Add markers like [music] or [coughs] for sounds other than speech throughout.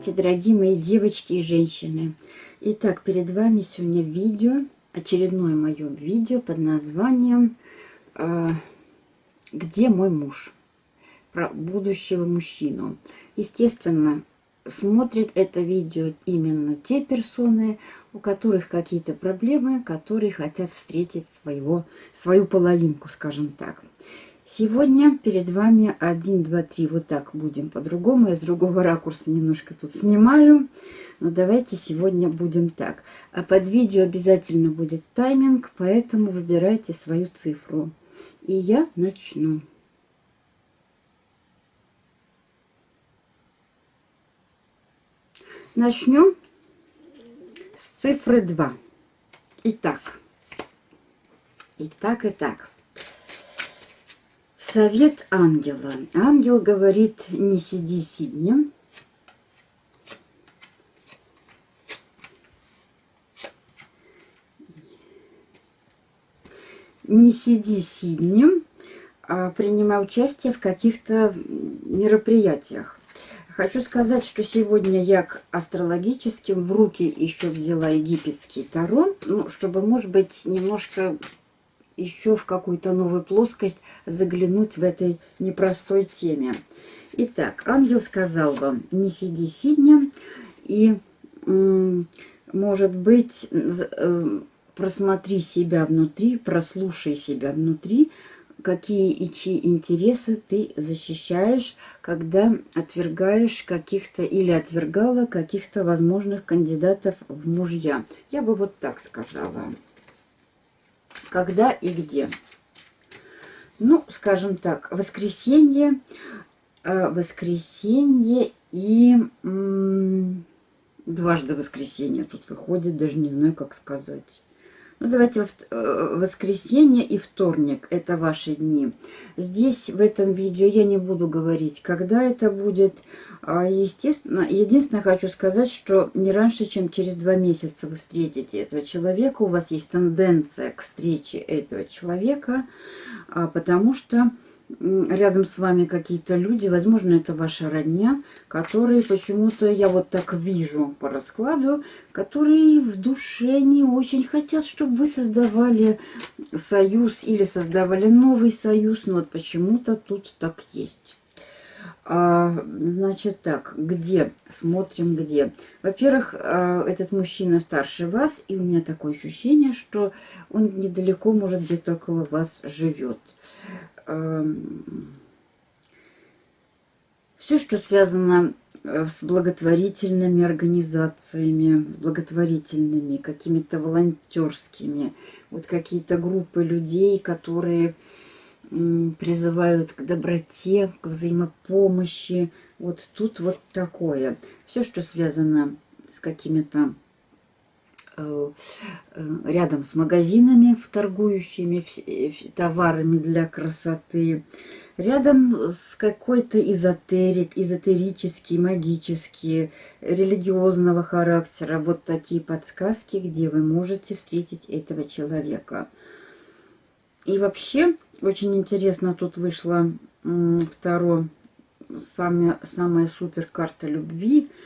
Здравствуйте, дорогие мои девочки и женщины. Итак, перед вами сегодня видео, очередное мое видео под названием э, «Где мой муж?» Про будущего мужчину. Естественно, смотрят это видео именно те персоны, у которых какие-то проблемы, которые хотят встретить своего, свою половинку, скажем так. Сегодня перед вами 1, 2, 3, вот так будем по-другому. Я с другого ракурса немножко тут снимаю. Но давайте сегодня будем так. А под видео обязательно будет тайминг, поэтому выбирайте свою цифру. И я начну. Начнем с цифры 2. Итак. Итак, итак. Совет ангела. Ангел говорит, не сиди сиднем. Не сиди сиднем, а принимай участие в каких-то мероприятиях. Хочу сказать, что сегодня я к астрологическим в руки еще взяла египетский таро, ну, чтобы, может быть, немножко еще в какую-то новую плоскость заглянуть в этой непростой теме. Итак, ангел сказал вам, не сиди сидня, и, может быть, э, просмотри себя внутри, прослушай себя внутри, какие и чьи интересы ты защищаешь, когда отвергаешь каких-то или отвергала каких-то возможных кандидатов в мужья. Я бы вот так сказала когда и где. Ну, скажем так, воскресенье, э, воскресенье и дважды воскресенье тут выходит, даже не знаю, как сказать. Ну, давайте э, воскресенье и вторник. Это ваши дни. Здесь, в этом видео, я не буду говорить, когда это будет. А, естественно, единственное, хочу сказать, что не раньше, чем через два месяца вы встретите этого человека. У вас есть тенденция к встрече этого человека, а, потому что рядом с вами какие-то люди, возможно, это ваша родня, которые почему-то, я вот так вижу по раскладу, которые в душе не очень хотят, чтобы вы создавали союз или создавали новый союз, но вот почему-то тут так есть. А, значит так, где? Смотрим где. Во-первых, а, этот мужчина старше вас, и у меня такое ощущение, что он недалеко, может, где-то около вас живет. Все, что связано э, с благотворительными организациями, благотворительными, какими-то волонтерскими, вот какие-то группы людей, которые призывают к доброте, к взаимопомощи. Вот тут вот такое. Все, что связано с какими-то рядом с магазинами, торгующими э, товарами для красоты, рядом с какой-то эзотерик, эзотерический, магический, религиозного характера. Вот такие подсказки, где вы можете встретить этого человека. И вообще, очень интересно, тут вышла второе, самая супер карта любви –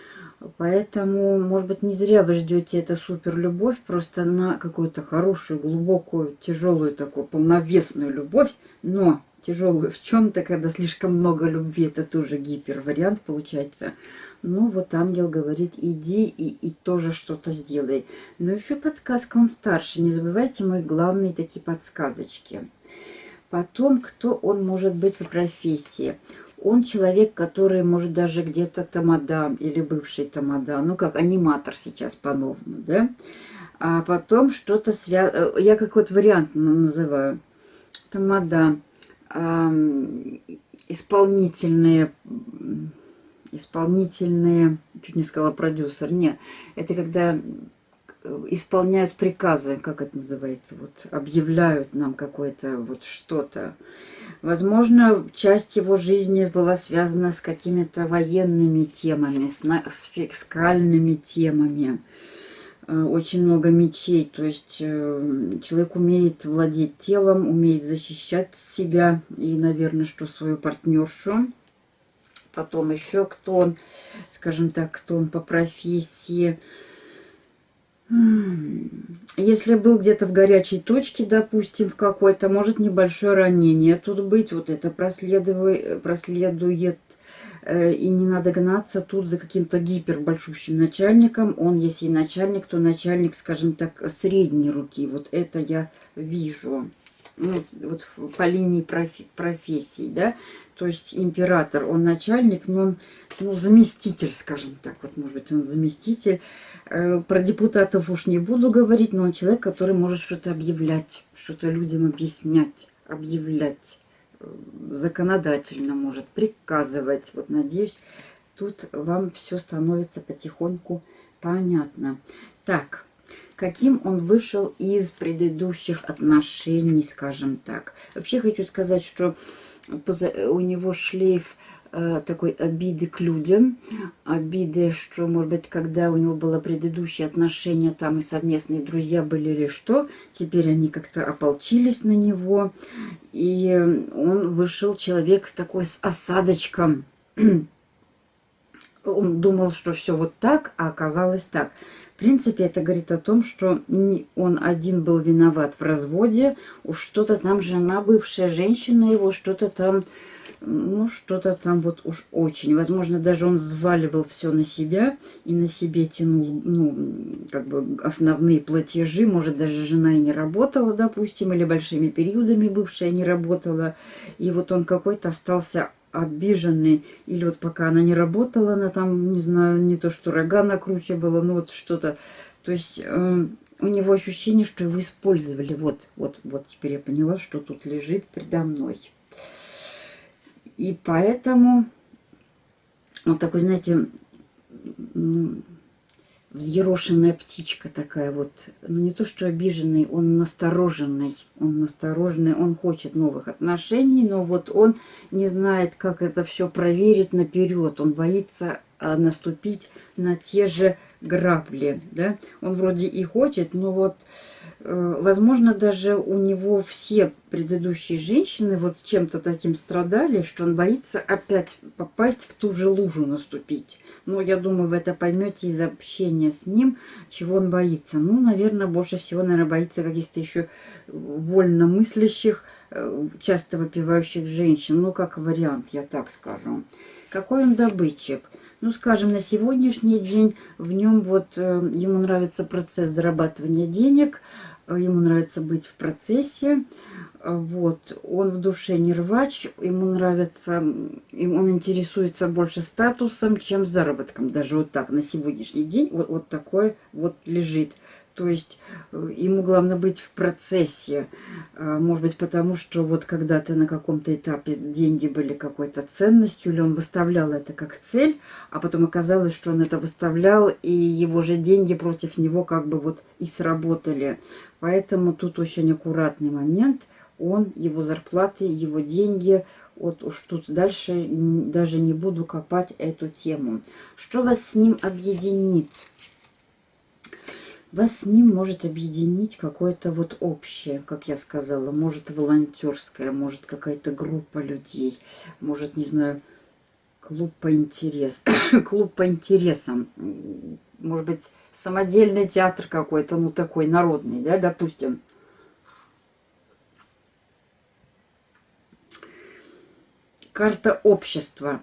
Поэтому, может быть, не зря вы ждете эту супер любовь, просто на какую-то хорошую, глубокую, тяжелую такую, полновесную любовь, но тяжелую в чем-то, когда слишком много любви, это тоже гипер вариант получается. Ну вот ангел говорит, иди и, и тоже что-то сделай. Но еще подсказка, он старше, не забывайте мои главные такие подсказочки. Потом, кто он может быть по профессии. Он человек, который может даже где-то тамада или бывший тамада, ну как аниматор сейчас по-новому, да? А потом что-то связано, э, я как вот вариант называю, тамада, э, исполнительные, исполнительные, чуть не сказала продюсер, не, это когда исполняют приказы, как это называется, вот объявляют нам какое-то вот что-то, Возможно, часть его жизни была связана с какими-то военными темами, с, с фискальными темами. Э, очень много мечей, то есть э, человек умеет владеть телом, умеет защищать себя и, наверное, что свою партнершу. потом еще кто он, скажем так, кто он по профессии. Если был где-то в горячей точке, допустим, в какой-то, может небольшое ранение тут быть, вот это проследует, проследует э, и не надо гнаться тут за каким-то гипербольшущим начальником. Он, если начальник, то начальник, скажем так, средней руки. Вот это я вижу. Ну, вот по линии профи профессий, да. То есть император, он начальник, но он ну, заместитель, скажем так. Вот, может быть, он заместитель. Э, про депутатов уж не буду говорить, но он человек, который может что-то объявлять, что-то людям объяснять, объявлять. Э, законодательно может приказывать. Вот, надеюсь, тут вам все становится потихоньку понятно. Так, каким он вышел из предыдущих отношений, скажем так. Вообще хочу сказать, что у него шлейф э, такой обиды к людям, обиды, что, может быть, когда у него было предыдущее отношение, там и совместные друзья были или что, теперь они как-то ополчились на него, и он вышел человек с такой с осадочком. [clears throat] Он думал, что все вот так, а оказалось так. В принципе, это говорит о том, что он один был виноват в разводе, уж что-то там жена, бывшая женщина его, что-то там, ну, что-то там вот уж очень. Возможно, даже он взваливал все на себя и на себе тянул, ну, как бы основные платежи. Может, даже жена и не работала, допустим, или большими периодами бывшая не работала. И вот он какой-то остался обиженный, или вот пока она не работала, она там, не знаю, не то что рога накручивала, ну вот что-то. То есть э, у него ощущение, что его использовали. Вот, вот, вот теперь я поняла, что тут лежит предо мной. И поэтому вот такой, знаете, ну, взъерошенная птичка такая вот. Ну, не то, что обиженный, он настороженный. Он настороженный, он хочет новых отношений, но вот он не знает, как это все проверить наперед. Он боится а, наступить на те же грабли, да. Он вроде и хочет, но вот возможно, даже у него все предыдущие женщины вот чем-то таким страдали, что он боится опять попасть в ту же лужу наступить. Но я думаю, вы это поймете из общения с ним, чего он боится. Ну, наверное, больше всего, наверное, боится каких-то еще вольно мыслящих, э, часто выпивающих женщин. Ну, как вариант, я так скажу. Какой он добытчик? Ну, скажем, на сегодняшний день в нем вот э, ему нравится процесс зарабатывания денег – ему нравится быть в процессе, вот, он в душе не рвач, ему нравится, он интересуется больше статусом, чем заработком, даже вот так, на сегодняшний день вот, вот такой вот лежит. То есть э, ему главное быть в процессе. Может быть, потому что вот когда-то на каком-то этапе деньги были какой-то ценностью, или он выставлял это как цель, а потом оказалось, что он это выставлял, и его же деньги против него как бы вот и сработали. Поэтому тут очень аккуратный момент. Он, его зарплаты, его деньги. Вот уж тут дальше даже не буду копать эту тему. Что вас с ним объединит? Вас с ним может объединить какое-то вот общее, как я сказала, может волонтерское, может какая-то группа людей, может, не знаю, клуб по интересам, [coughs] клуб по интересам, может быть, самодельный театр какой-то, ну такой народный, да, допустим. Карта общества.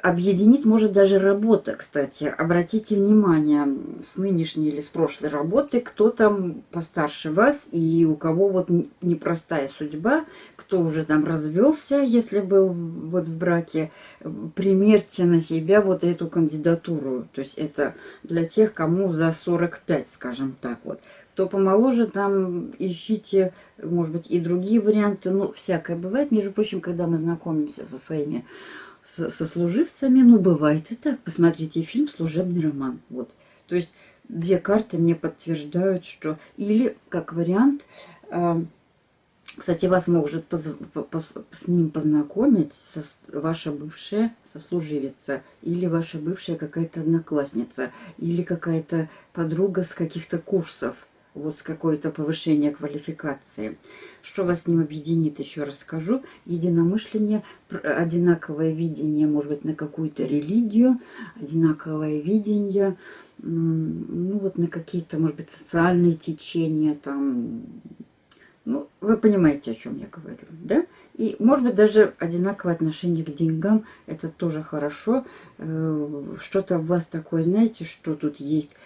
Объединить может даже работа, кстати. Обратите внимание, с нынешней или с прошлой работы, кто там постарше вас и у кого вот непростая судьба, кто уже там развелся, если был вот в браке, примерьте на себя вот эту кандидатуру. То есть это для тех, кому за 45, скажем так вот. Кто помоложе, там ищите, может быть, и другие варианты. Ну, всякое бывает. Между прочим, когда мы знакомимся со своими со сослуживцами. Ну, бывает и так. Посмотрите фильм «Служебный роман». Вот. То есть две карты мне подтверждают, что... Или, как вариант, э, кстати, вас может поз... с ним познакомить со... ваша бывшая сослуживица, или ваша бывшая какая-то одноклассница, или какая-то подруга с каких-то курсов. Вот с какое-то повышение квалификации. Что вас с ним объединит, еще расскажу. Единомышление, одинаковое видение, может быть, на какую-то религию, одинаковое видение, ну вот на какие-то, может быть, социальные течения, там, ну, вы понимаете, о чем я говорю, да? И, может быть, даже одинаковое отношение к деньгам, это тоже хорошо. Э, что-то у вас такое, знаете, что тут есть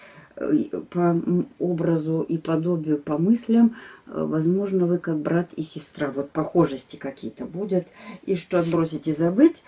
по образу и подобию, по мыслям, э, возможно, вы как брат и сестра, вот похожести какие-то будут, и что отбросить и забыть,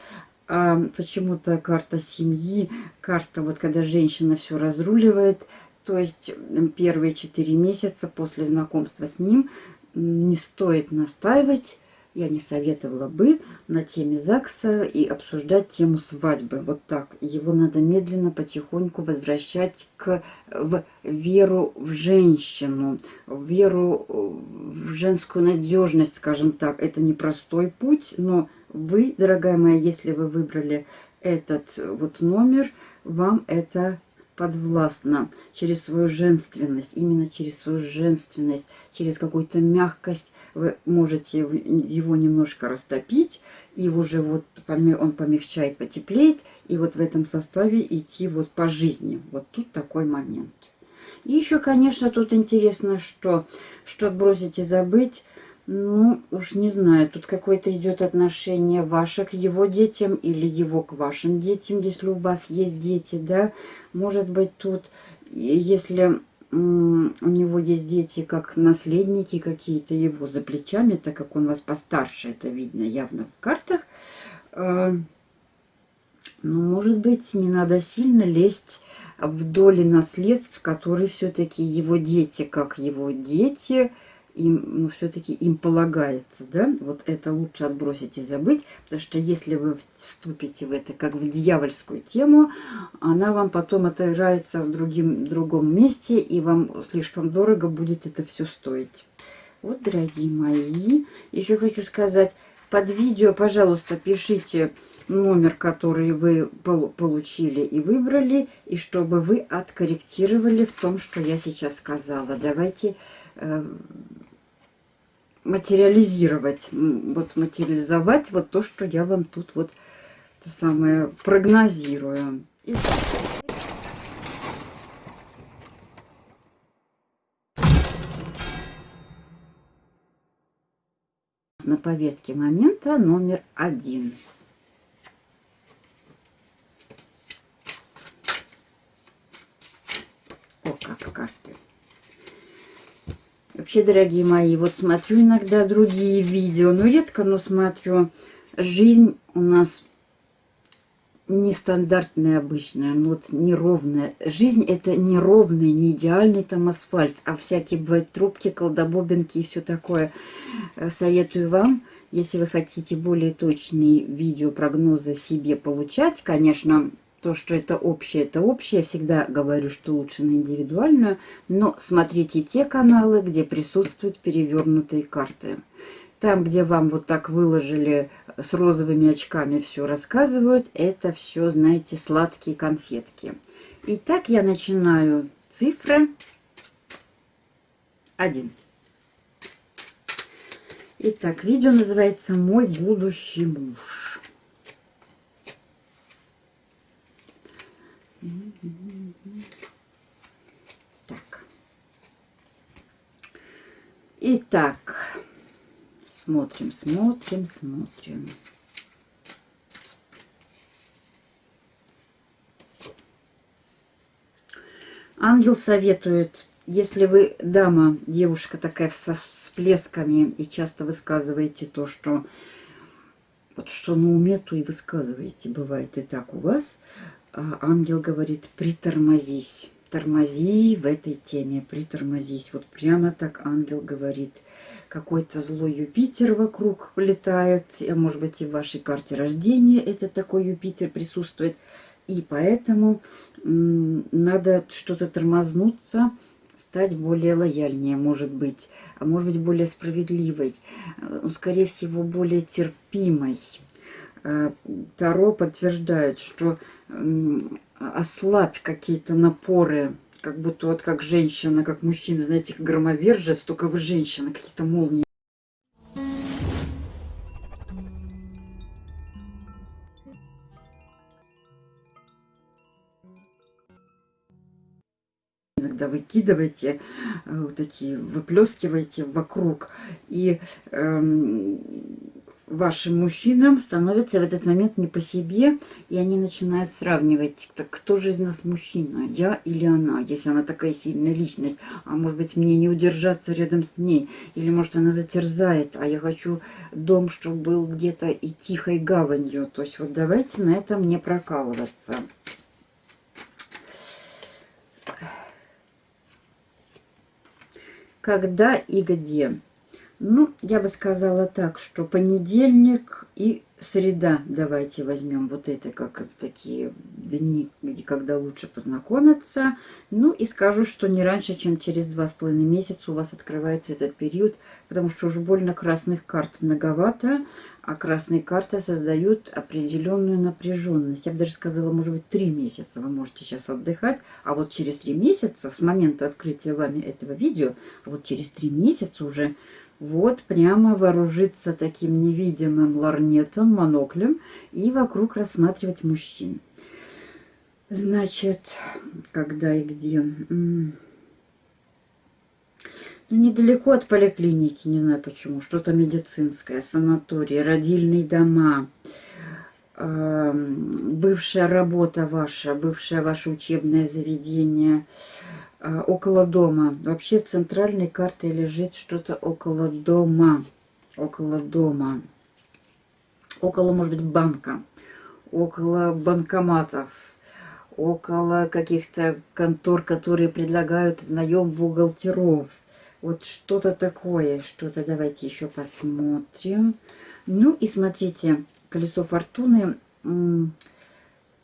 а почему-то карта семьи, карта, вот когда женщина все разруливает, то есть первые четыре месяца после знакомства с ним не стоит настаивать, я не советовала бы на теме ЗАГСа и обсуждать тему свадьбы. Вот так. Его надо медленно, потихоньку возвращать к, в веру в женщину, в веру в женскую надежность, скажем так. Это непростой путь, но вы, дорогая моя, если вы выбрали этот вот номер, вам это подвластна через свою женственность, именно через свою женственность, через какую-то мягкость вы можете его немножко растопить, и уже вот он помягчает, потеплеет, и вот в этом составе идти вот по жизни. Вот тут такой момент. И еще, конечно, тут интересно, что, что отбросить и забыть, ну, уж не знаю, тут какое-то идет отношение ваше к его детям или его к вашим детям, если у вас есть дети, да. Может быть, тут, если у него есть дети как наследники какие-то его за плечами, так как он вас постарше, это видно явно в картах, э, ну, может быть, не надо сильно лезть в доли наследств, которые все-таки его дети, как его дети – им, ну, все-таки им полагается, да, вот это лучше отбросить и забыть, потому что если вы вступите в это как в дьявольскую тему, она вам потом отыграется в другим, другом месте, и вам слишком дорого будет это все стоить. Вот, дорогие мои, еще хочу сказать, под видео, пожалуйста, пишите номер, который вы получили и выбрали, и чтобы вы откорректировали в том, что я сейчас сказала. Давайте э, материализировать, вот материализовать вот то, что я вам тут вот то самое прогнозирую. На повестке момента номер один. О, как карты. Вообще, дорогие мои, вот смотрю иногда другие видео, но редко, но смотрю. Жизнь у нас нестандартная обычная, ну вот неровная. Жизнь это неровный, не идеальный там асфальт, а всякие бывают трубки, колдобобинки и все такое. Э, советую вам, если вы хотите более точные видео прогнозы себе получать, конечно, то, что это общее, это общее. Я всегда говорю, что лучше на индивидуальную. Но смотрите те каналы, где присутствуют перевернутые карты. Там, где вам вот так выложили с розовыми очками все рассказывают, это все, знаете, сладкие конфетки. Итак, я начинаю цифры 1. Итак, видео называется «Мой будущий муж». Так. Итак, смотрим, смотрим, смотрим. Ангел советует, если вы дама, девушка такая с всплесками и часто высказываете то, что вот что на уме, то и высказываете. Бывает и так у вас. А ангел говорит, притормозись. Тормози в этой теме, притормозись. Вот прямо так ангел говорит. Какой-то злой Юпитер вокруг летает. А может быть и в вашей карте рождения это такой Юпитер присутствует. И поэтому надо что-то тормознуться, стать более лояльнее, может быть, а может быть более справедливой, ну, скорее всего, более терпимой. А, Таро подтверждает, что ослабь какие-то напоры как будто вот как женщина, как мужчина, знаете, громовержец, только вы женщина, какие-то молнии. иногда выкидываете, э, вот такие выплескиваете вокруг. И эм, вашим мужчинам становится в этот момент не по себе, и они начинают сравнивать, так кто же из нас мужчина, я или она, если она такая сильная личность, а может быть мне не удержаться рядом с ней, или может она затерзает, а я хочу дом, чтобы был где-то и тихой гаванью, то есть вот давайте на этом не прокалываться. Когда и где? Ну, я бы сказала так, что понедельник и среда давайте возьмем вот это как такие дни, где когда лучше познакомиться. Ну и скажу, что не раньше, чем через два с половиной месяца у вас открывается этот период, потому что уже больно красных карт многовато, а красные карты создают определенную напряженность. Я бы даже сказала, может быть, три месяца вы можете сейчас отдыхать, а вот через три месяца, с момента открытия вами этого видео, а вот через три месяца уже вот прямо вооружиться таким невидимым ларнетом, моноклем и вокруг рассматривать мужчин. Значит, когда и где? Ну, недалеко от поликлиники, не знаю почему, что-то медицинское, санаторий, родильные дома, бывшая работа ваша, бывшее ваше учебное заведение – около дома. Вообще центральной картой лежит что-то около дома. Около дома. Около, может быть, банка. Около банкоматов. Около каких-то контор, которые предлагают в наем бухгалтеров. Вот что-то такое. Что-то давайте еще посмотрим. Ну и смотрите, колесо фортуны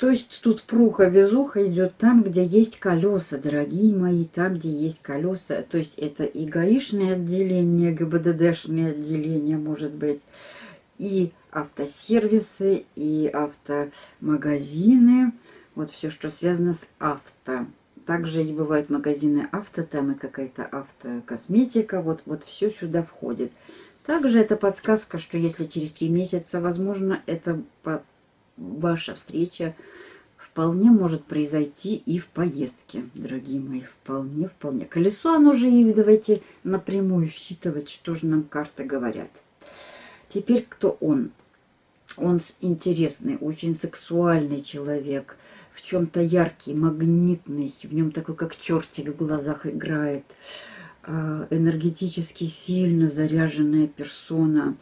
то есть тут пруха-везуха идет там, где есть колеса, дорогие мои, там, где есть колеса. То есть это и гаишное отделение, ГБДДшное отделение, может быть, и автосервисы, и автомагазины. Вот все, что связано с авто. Также и бывают магазины авто, там и какая-то автокосметика. Вот, вот все сюда входит. Также это подсказка, что если через три месяца, возможно, это ваша встреча вполне может произойти и в поездке, дорогие мои. Вполне, вполне. Колесо, оно же и давайте напрямую считывать, что же нам карты говорят. Теперь кто он? Он интересный, очень сексуальный человек, в чем-то яркий, магнитный, в нем такой, как чертик в глазах играет. Э, энергетически сильно заряженная персона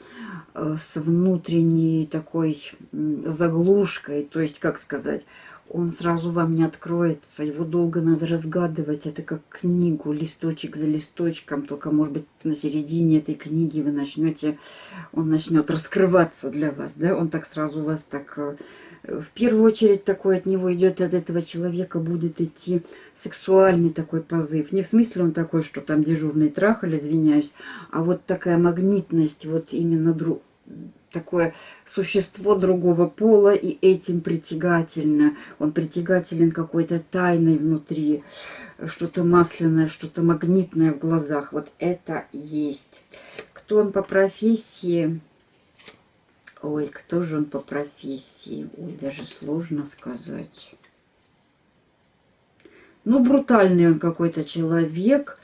э, с внутренней такой заглушкой, то есть, как сказать, он сразу вам не откроется, его долго надо разгадывать, это как книгу, листочек за листочком, только, может быть, на середине этой книги вы начнете, он начнет раскрываться для вас, да, он так сразу вас так э, в первую очередь такой от него идет, от этого человека будет идти сексуальный такой позыв. Не в смысле он такой, что там дежурный трахаль, извиняюсь, а вот такая магнитность, вот именно друг такое существо другого пола, и этим притягательно. Он притягателен какой-то тайной внутри, что-то масляное, что-то магнитное в глазах. Вот это есть. Кто он по профессии? Ой, кто же он по профессии? Ой, даже сложно сказать. Ну, брутальный он какой-то человек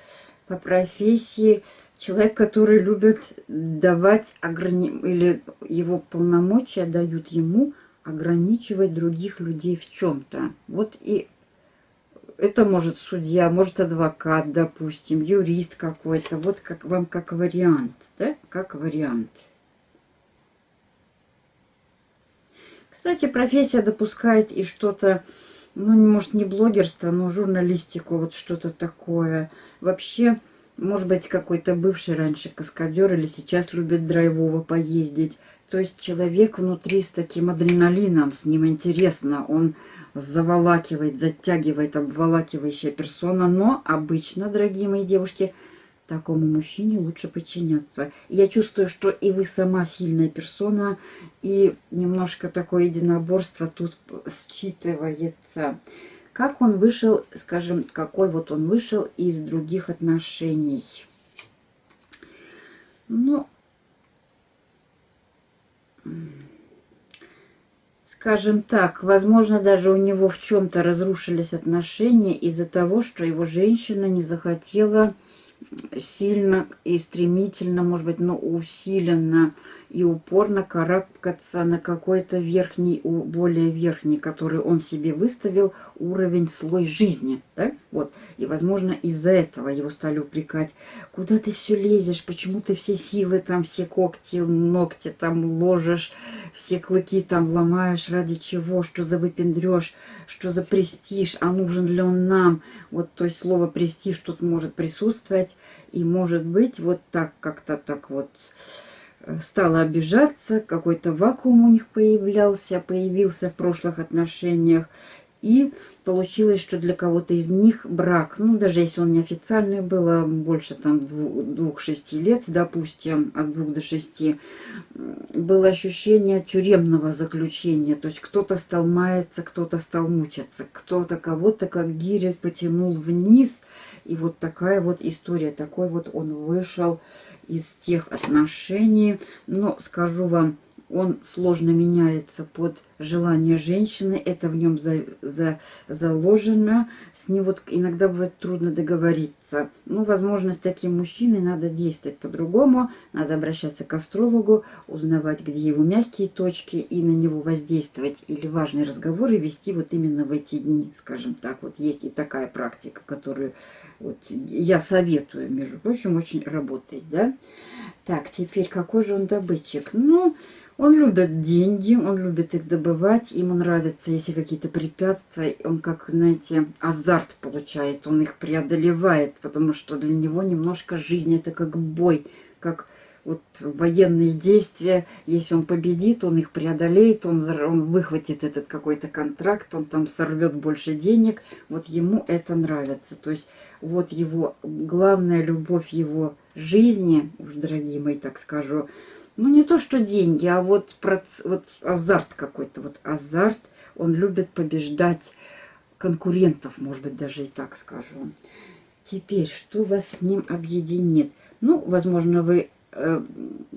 по профессии. Человек, который любит давать ограни... или его полномочия дают ему ограничивать других людей в чем-то. Вот и это может судья, может адвокат, допустим, юрист какой-то. Вот как вам как вариант, да? Как вариант. Кстати, профессия допускает и что-то, ну, может, не блогерство, но журналистику, вот что-то такое. Вообще, может быть, какой-то бывший раньше каскадер или сейчас любит драйвово поездить. То есть человек внутри с таким адреналином, с ним интересно, он заволакивает, затягивает, обволакивающая персона. Но обычно, дорогие мои девушки, такому мужчине лучше подчиняться. Я чувствую, что и вы сама сильная персона, и немножко такое единоборство тут считывается. Как он вышел, скажем, какой вот он вышел из других отношений? Ну, скажем так, возможно, даже у него в чем-то разрушились отношения из-за того, что его женщина не захотела сильно и стремительно, может быть, но усиленно и упорно карабкаться на какой-то верхний, более верхний, который он себе выставил, уровень, слой жизни. Да? Вот. И, возможно, из-за этого его стали упрекать. Куда ты все лезешь? Почему ты все силы, там все когти, ногти там ложишь, все клыки там ломаешь? Ради чего? Что за выпендрешь? Что за престиж? А нужен ли он нам? Вот, то есть слово престиж тут может присутствовать. И может быть вот так, как-то так вот стала обижаться, какой-то вакуум у них появлялся, появился в прошлых отношениях. И получилось, что для кого-то из них брак, ну, даже если он неофициальный был, а больше там двух-шести лет, допустим, от двух до шести, было ощущение тюремного заключения. То есть кто-то стал маяться, кто-то стал мучиться, кто-то кого-то как гиря потянул вниз. И вот такая вот история, такой вот он вышел из тех отношений. Но скажу вам, он сложно меняется под желание женщины, это в нем за, за, заложено, с ним вот иногда бывает трудно договориться. Ну, возможно, с таким мужчиной надо действовать по-другому, надо обращаться к астрологу, узнавать, где его мягкие точки, и на него воздействовать, или важные разговоры вести вот именно в эти дни, скажем так. Вот есть и такая практика, которую вот я советую, между прочим, очень работает, да. Так, теперь какой же он добытчик? Ну, он любит деньги, он любит их добывать, ему нравится, если какие-то препятствия, он как, знаете, азарт получает, он их преодолевает, потому что для него немножко жизнь это как бой, как вот военные действия, если он победит, он их преодолеет, он, он выхватит этот какой-то контракт, он там сорвет больше денег, вот ему это нравится. То есть вот его главная любовь его жизни, уж дорогие мои, так скажу, ну не то что деньги, а вот, вот азарт какой-то, вот азарт, он любит побеждать конкурентов, может быть, даже и так скажу. Теперь, что вас с ним объединит? Ну, возможно, вы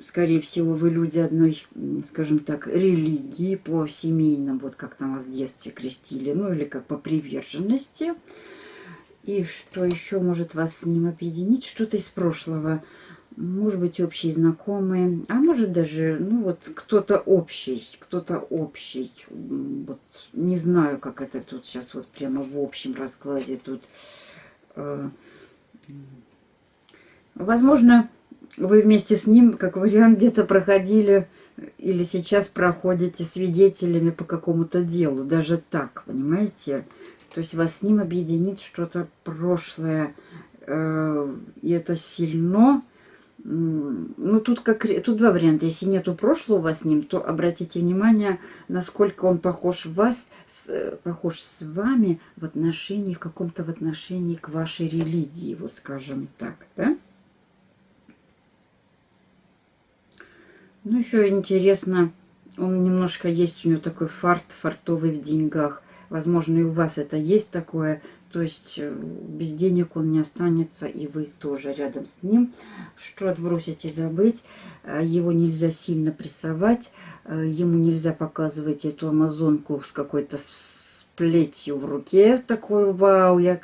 скорее всего, вы люди одной, скажем так, религии по семейным, вот как там вас в детстве крестили, ну или как по приверженности. И что еще может вас с ним объединить? Что-то из прошлого. Может быть, общие знакомые, а может даже, ну вот, кто-то общий, кто-то общий. Вот не знаю, как это тут сейчас вот прямо в общем раскладе тут. Э, возможно, вы вместе с ним, как вариант, где-то проходили или сейчас проходите свидетелями по какому-то делу. Даже так, понимаете? То есть вас с ним объединит что-то прошлое. Э, и это сильно. Ну, тут, как, тут два варианта. Если нету прошлого у вас с ним, то обратите внимание, насколько он похож вас, с, похож с вами в отношении, в каком-то в отношении к вашей религии, вот скажем так, да? Ну, еще интересно, он немножко есть у него такой фарт, фартовый в деньгах. Возможно, и у вас это есть такое. То есть э, без денег он не останется, и вы тоже рядом с ним. Что отбросить и забыть. Э, его нельзя сильно прессовать. Э, ему нельзя показывать эту амазонку с какой-то плетью в руке. Такой, вау, я,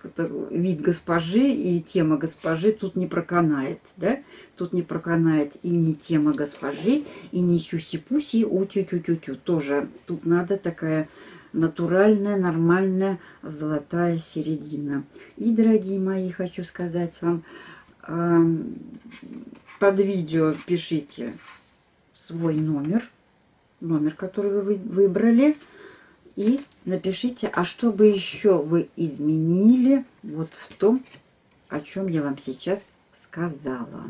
вид госпожи и тема госпожи тут не проканает, да? Тут не проканает и не тема госпожи, и не сюси-пуси, у-тю-тю-тю-тю. Тоже тут надо такая натуральная, нормальная, золотая середина. И, дорогие мои, хочу сказать вам, под видео пишите свой номер, номер, который вы выбрали, и напишите, а что бы еще вы изменили вот в том, о чем я вам сейчас сказала.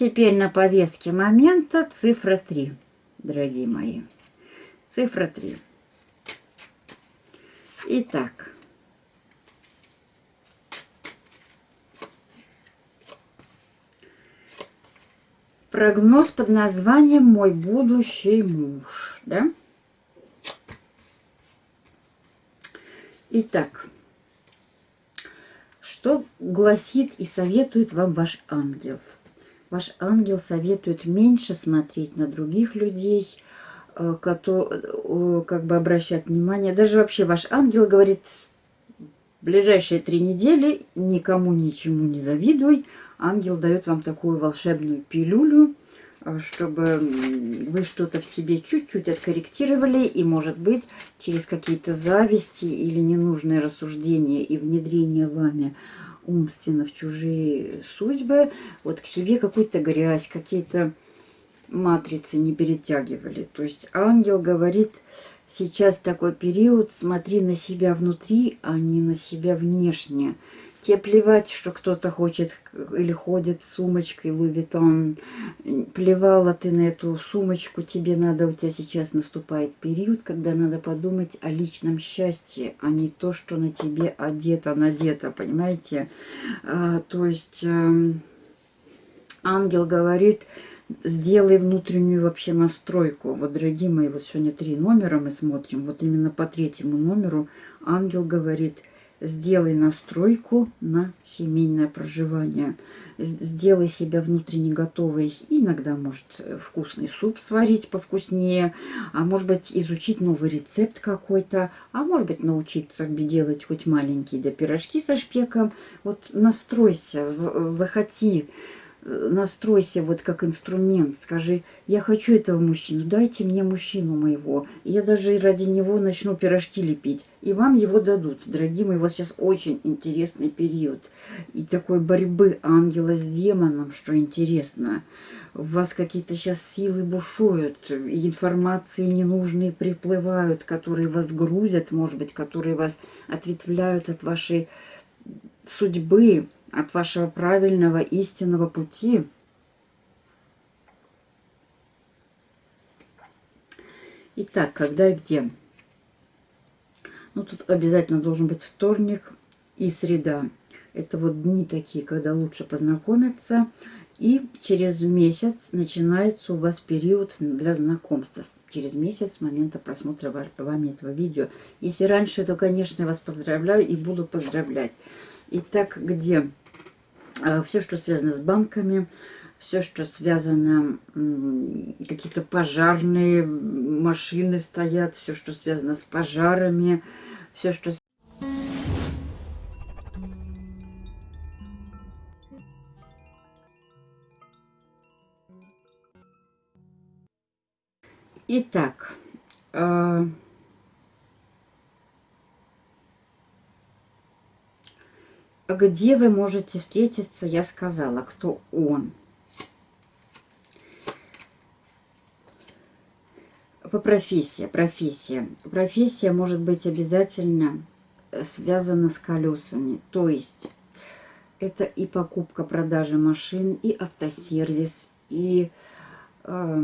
Теперь на повестке момента цифра 3, дорогие мои. Цифра 3. Итак. Прогноз под названием «Мой будущий муж». Да? Итак, что гласит и советует вам ваш ангел? Ваш ангел советует меньше смотреть на других людей, э, которые, как бы обращать внимание. Даже вообще ваш ангел говорит, ближайшие три недели никому ничему не завидуй. Ангел дает вам такую волшебную пилюлю, э, чтобы вы что-то в себе чуть-чуть откорректировали и, может быть, через какие-то зависти или ненужные рассуждения и внедрение вами умственно в чужие судьбы, вот к себе какую-то грязь, какие-то матрицы не перетягивали. То есть ангел говорит, сейчас такой период, смотри на себя внутри, а не на себя внешне. Тебе плевать, что кто-то хочет или ходит с сумочкой Vuitton. Плевала ты на эту сумочку, тебе надо, у тебя сейчас наступает период, когда надо подумать о личном счастье, а не то, что на тебе одето, надето, понимаете? А, то есть э, ангел говорит, сделай внутреннюю вообще настройку. Вот, дорогие мои, вот сегодня три номера мы смотрим. Вот именно по третьему номеру ангел говорит, сделай настройку на семейное проживание. Сделай себя внутренне готовой. Иногда, может, вкусный суп сварить повкуснее, а может быть, изучить новый рецепт какой-то, а может быть, научиться делать хоть маленькие да пирожки со шпеком. Вот настройся, захоти настройся вот как инструмент, скажи, я хочу этого мужчину, дайте мне мужчину моего. я даже ради него начну пирожки лепить. И вам его дадут. Дорогие мои, у вас сейчас очень интересный период. И такой борьбы ангела с демоном, что интересно. У вас какие-то сейчас силы бушуют, и информации ненужные приплывают, которые вас грузят, может быть, которые вас ответвляют от вашей судьбы, от вашего правильного истинного пути. Итак, когда и где? Ну, тут обязательно должен быть вторник и среда. Это вот дни такие, когда лучше познакомиться. И через месяц начинается у вас период для знакомства. Через месяц с момента просмотра вами этого видео. Если раньше, то, конечно, я вас поздравляю и буду поздравлять. Итак, где? А, все, что связано с банками, все, что связано, какие-то пожарные машины стоят, все, что связано с пожарами, все, что... Итак, э где вы можете встретиться, я сказала, кто он. По профессии, профессия. Профессия может быть обязательно связана с колесами. То есть это и покупка, продажа машин, и автосервис, и, э,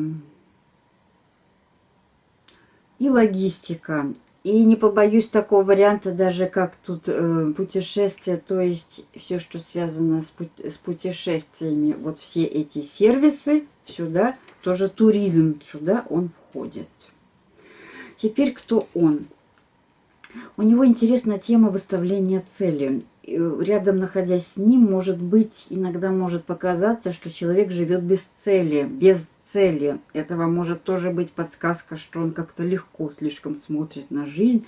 и логистика, и не побоюсь такого варианта, даже как тут э, путешествия, то есть все, что связано с, пут с путешествиями, вот все эти сервисы сюда, тоже туризм сюда он входит. Теперь кто он? У него интересна тема выставления цели. Рядом находясь с ним, может быть, иногда может показаться, что человек живет без цели, без цели. Это вам может тоже быть подсказка, что он как-то легко слишком смотрит на жизнь.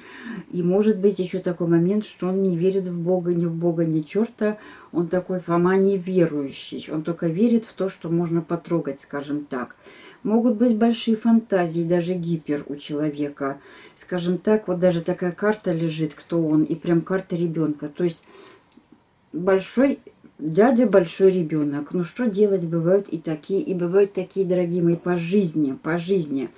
И может быть еще такой момент, что он не верит в Бога, ни в Бога, ни черта. Он такой Фома неверующий. Он только верит в то, что можно потрогать, скажем так. Могут быть большие фантазии, даже гипер у человека. Скажем так, вот даже такая карта лежит, кто он, и прям карта ребенка. То есть большой Дядя большой ребенок. Ну что делать, бывают и такие, и бывают такие, дорогие мои, по жизни, по жизни.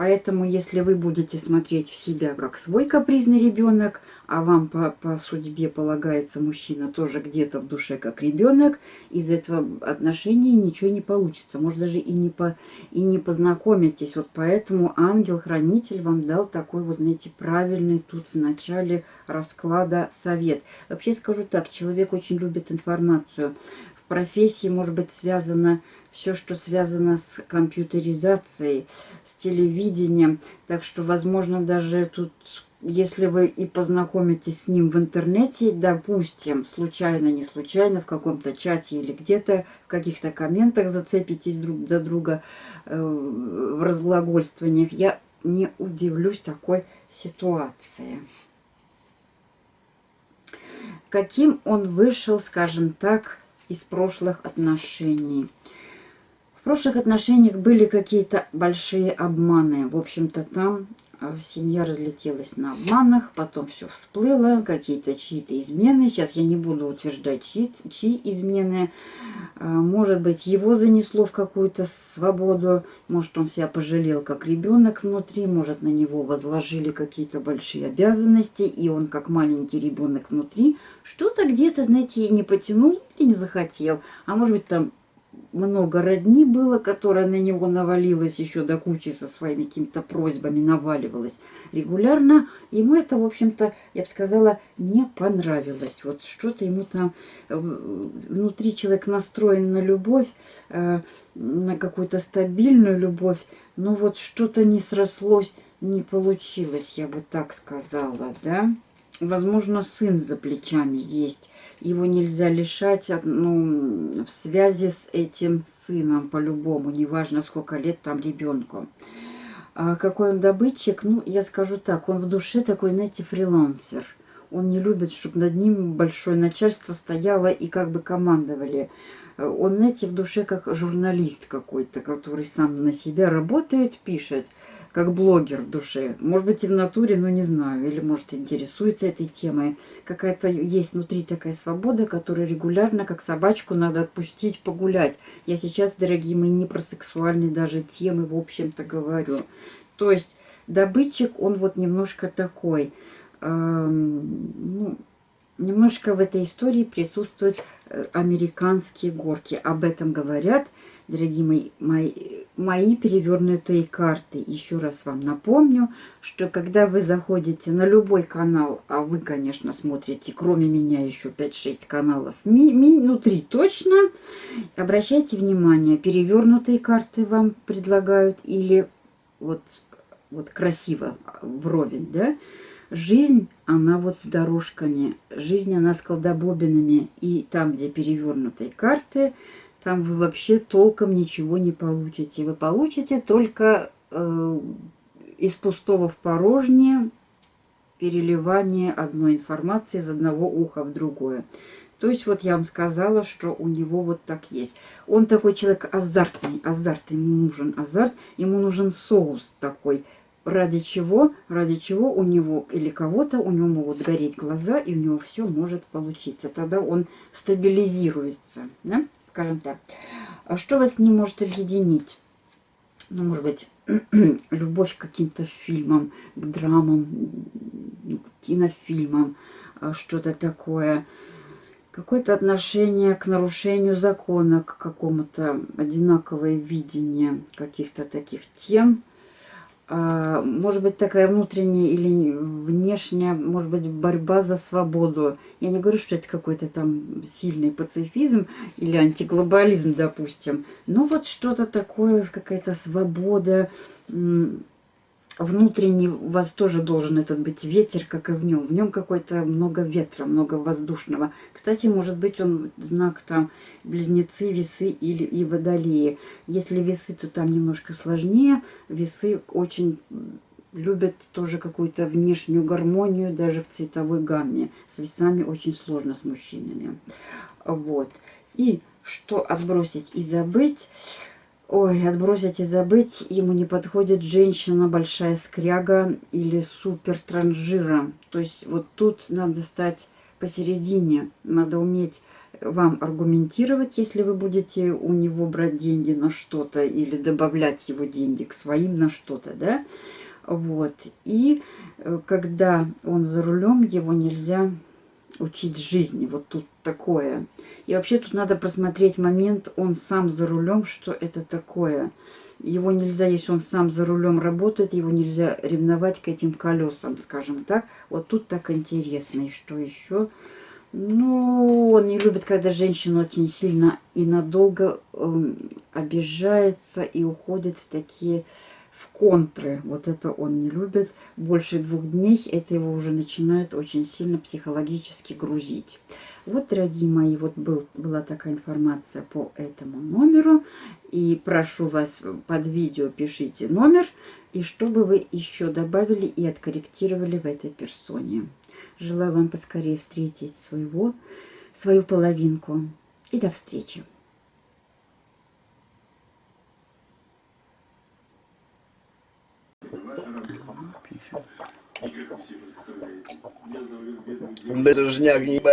Поэтому, если вы будете смотреть в себя как свой капризный ребенок, а вам по, по судьбе полагается мужчина тоже где-то в душе как ребенок, из этого отношения ничего не получится. Может, даже и не, по, и не познакомитесь. Вот поэтому ангел-хранитель вам дал такой, вот знаете, правильный тут в начале расклада совет. Вообще скажу так, человек очень любит информацию. В профессии может быть связано все, что связано с компьютеризацией, с телевидением. Так что, возможно, даже тут, если вы и познакомитесь с ним в интернете, допустим, случайно, не случайно, в каком-то чате или где-то, в каких-то комментах зацепитесь друг за друга э, в разглагольствованиях, я не удивлюсь такой ситуации каким он вышел, скажем так, из прошлых отношений. В прошлых отношениях были какие-то большие обманы. В общем-то, там а, семья разлетелась на обманах, потом все всплыло, какие-то чьи-то измены. Сейчас я не буду утверждать, чьи, чьи измены. А, может быть, его занесло в какую-то свободу, может, он себя пожалел как ребенок внутри, может, на него возложили какие-то большие обязанности, и он как маленький ребенок внутри что-то где-то, знаете, не потянул или не захотел. А может быть, там много родни было, которое на него навалилось еще до кучи со своими какими-то просьбами, наваливалось регулярно. Ему это, в общем-то, я бы сказала, не понравилось. Вот что-то ему там э, внутри человек настроен на любовь, э, на какую-то стабильную любовь, но вот что-то не срослось, не получилось, я бы так сказала, да. Возможно, сын за плечами есть его нельзя лишать ну, в связи с этим сыном по-любому, неважно сколько лет там ребенку. А какой он добытчик? Ну, я скажу так, он в душе такой, знаете, фрилансер. Он не любит, чтобы над ним большое начальство стояло и как бы командовали. Он, знаете, в душе как журналист какой-то, который сам на себя работает, пишет как блогер в душе. Может быть, и в натуре, но не знаю. Или, может, интересуется этой темой. Какая-то есть внутри такая свобода, которую регулярно, как собачку, надо отпустить, погулять. Я сейчас, дорогие мои, не про сексуальные даже темы, в общем-то, говорю. То есть, добытчик, он вот немножко такой... Эм, ну, немножко в этой истории присутствуют э, американские горки. Об этом говорят дорогие мои, мои, мои перевернутые карты. Еще раз вам напомню, что когда вы заходите на любой канал, а вы, конечно, смотрите, кроме меня, еще 5-6 каналов, ми, ми, ну 3 точно, обращайте внимание, перевернутые карты вам предлагают или вот, вот красиво вровень, да, Жизнь, она вот с дорожками, жизнь, она с колдобобинами. И там, где перевернутые карты, там вы вообще толком ничего не получите. Вы получите только э, из пустого в порожнее переливание одной информации из одного уха в другое. То есть вот я вам сказала, что у него вот так есть. Он такой человек азартный, азарт, ему нужен азарт, ему нужен соус такой. Ради чего, ради чего у него или кого-то, у него могут гореть глаза, и у него все может получиться. Тогда он стабилизируется. Да? Скажем так. А что вас не может объединить? Ну, может быть, [clears throat] любовь к каким-то фильмам, к драмам, к кинофильмам, а что-то такое. Какое-то отношение к нарушению закона, к какому-то одинаковое видение каких-то таких тем – может быть, такая внутренняя или внешняя, может быть, борьба за свободу. Я не говорю, что это какой-то там сильный пацифизм или антиглобализм, допустим. Но вот что-то такое, какая-то свобода, внутренний у вас тоже должен этот быть ветер, как и в нем. В нем какой-то много ветра, много воздушного. Кстати, может быть, он знак там близнецы, весы или и водолеи. Если весы, то там немножко сложнее. Весы очень любят тоже какую-то внешнюю гармонию, даже в цветовой гамме. С весами очень сложно с мужчинами. Вот. И что отбросить и забыть... Ой, отбросить и забыть, ему не подходит женщина большая скряга или супер транжира. То есть вот тут надо стать посередине, надо уметь вам аргументировать, если вы будете у него брать деньги на что-то или добавлять его деньги к своим на что-то, да. Вот. И э, когда он за рулем, его нельзя учить жизни. Вот тут такое. И вообще тут надо просмотреть момент, он сам за рулем, что это такое. Его нельзя, если он сам за рулем работает, его нельзя ревновать к этим колесам, скажем так. Вот тут так интересно. И что еще? Ну, он не любит, когда женщина очень сильно и надолго эм, обижается и уходит в такие в контры. Вот это он не любит. Больше двух дней это его уже начинает очень сильно психологически грузить. Вот, дорогие мои, вот был, была такая информация по этому номеру. И прошу вас под видео пишите номер. И чтобы вы еще добавили и откорректировали в этой персоне. Желаю вам поскорее встретить своего, свою половинку. И до встречи. Bezróżniak niby